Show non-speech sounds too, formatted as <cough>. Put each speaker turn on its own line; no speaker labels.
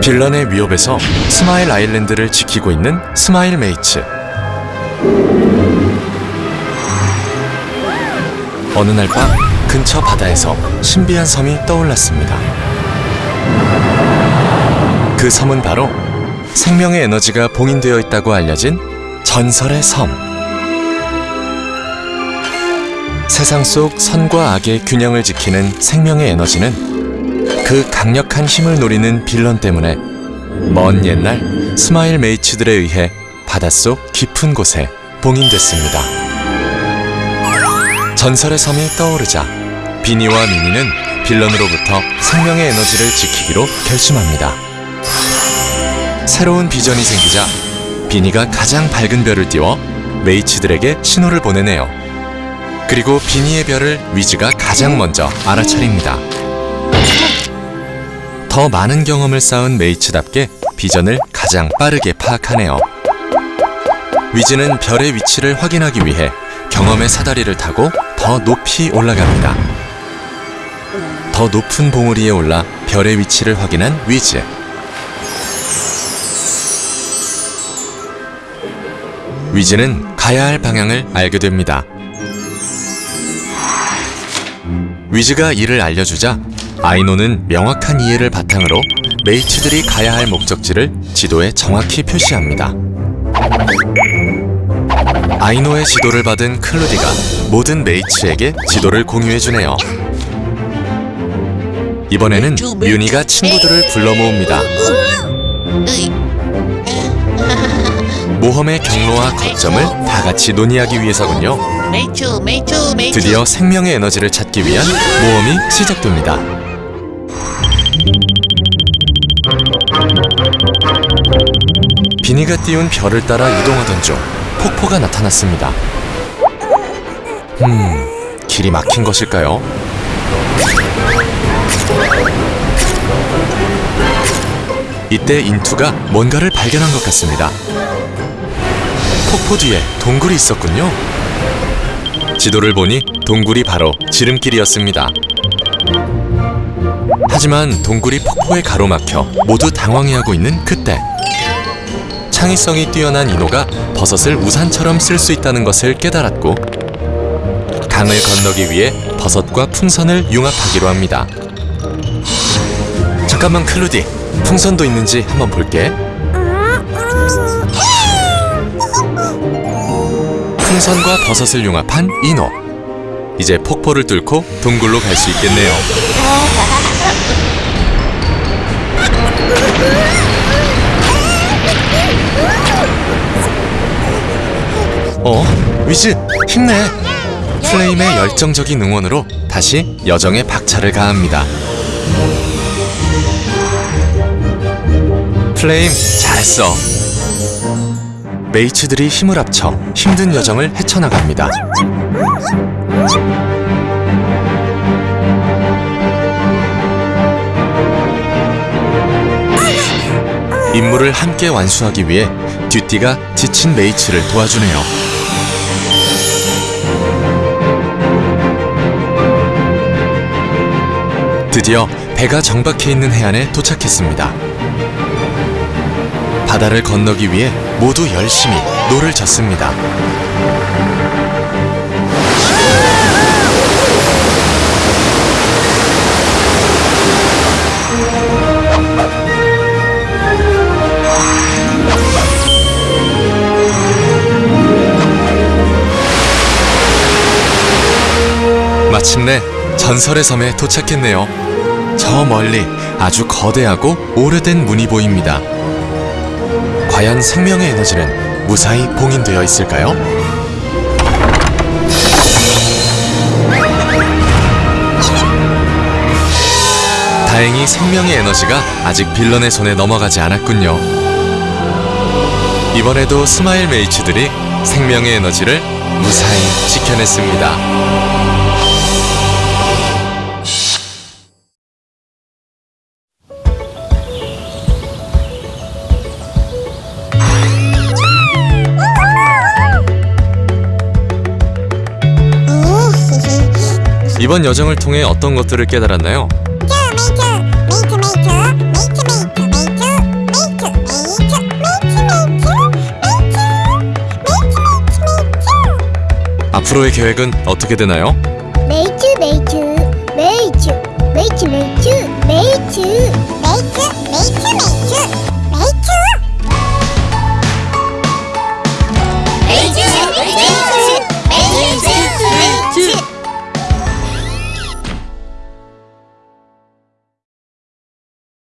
villain의 위협에서 스마일 아일랜드를 지키고 있는 스마일 메이츠. 어느 날 밤 근처 바다에서 신비한 섬이 떠올랐습니다. 그 섬은 바로 생명의 에너지가 봉인되어 있다고 알려진 전설의 섬. 세상 속 선과 악의 균형을 지키는 생명의 에너지는 그 강력한 힘을 노리는 빌런 때문에 먼 옛날 스마일 메이츠들에 의해 바닷속 깊은 곳에 봉인됐습니다. 전설의 섬이 떠오르자 비니와 미니는 빌런으로부터 생명의 에너지를 지키기로 결심합니다. 새로운 비전이 생기자 비니가 가장 밝은 별을 띄워 메이츠들에게 신호를 보내네요. 그리고 비니의 별을 위즈가 가장 먼저 알아차립니다. 더 많은 경험을 쌓은 메이츠답게 비전을 가장 빠르게 파악하네요. 위즈는 별의 위치를 확인하기 위해 경험의 사다리를 타고 더 높이 올라갑니다. 더 높은 봉우리에 올라 별의 위치를 확인한 위즈. 위즈는 가야 할 방향을 알게 됩니다. 위즈가 이를 알려주자 아이노는 명확한 이해를 바탕으로 메이츠들이 가야 할 목적지를 지도에 정확히 표시합니다. 아이노의 지도를 받은 클루디가 모든 메이츠에게 지도를 공유해주네요. 이번에는 뮤니가 친구들을 불러 모읍니다. 모험의 경로와 거점을 다 같이 논의하기 위해서군요. 드디어 생명의 에너지를 찾기 위한 모험이 시작됩니다. 비니가 띄운 별을 따라 이동하던 중 폭포가 나타났습니다. 음, 길이 막힌 것일까요? 이때 인투가 뭔가를 발견한 것 같습니다. 폭포 뒤에 동굴이 있었군요. 지도를 보니 동굴이 바로 지름길이었습니다. 하지만 동굴이 폭포에 가로막혀 모두 당황해하고 있는 그때 창의성이 뛰어난 이노가 버섯을 우산처럼 쓸 수 있다는 것을 깨달았고 강을 건너기 위해 버섯과 풍선을 융합하기로 합니다. 잠깐만 클루디, 풍선도 있는지 한번 볼게. 풍선과 버섯을 융합한 이노. 이제 폭포를 뚫고 동굴로 갈 수 있겠네요. <laughs> 어? 위즈, 힘내! 플레임의 열정적인 응원으로 다시 여정에 박차를 가합니다. 플레임, 잘했어! 메이츠들이 힘을 합쳐 힘든 여정을 헤쳐나갑니다. 임무를 함께 완수하기 위해 듀띠가 지친 메이츠를 도와주네요. 드디어 배가 정박해 있는 해안에 도착했습니다. 바다를 건너기 위해 모두 열심히 노를 젓습니다. 마침내 전설의 섬에 도착했네요. 저 멀리 아주 거대하고 오래된 문이 보입니다. 과연 생명의 에너지는 무사히 봉인되어 있을까요? 다행히 생명의 에너지가 아직 빌런의 손에 넘어가지 않았군요. 이번에도 스마일 메이츠들이 생명의 에너지를 무사히 지켜냈습니다. 이번 여정을 통해 어떤 것들을 깨달았나요? 앞으로의 계획은 어떻게 되나요?
메이츠 메이츠 메이츠 메이츠 메이츠 메이츠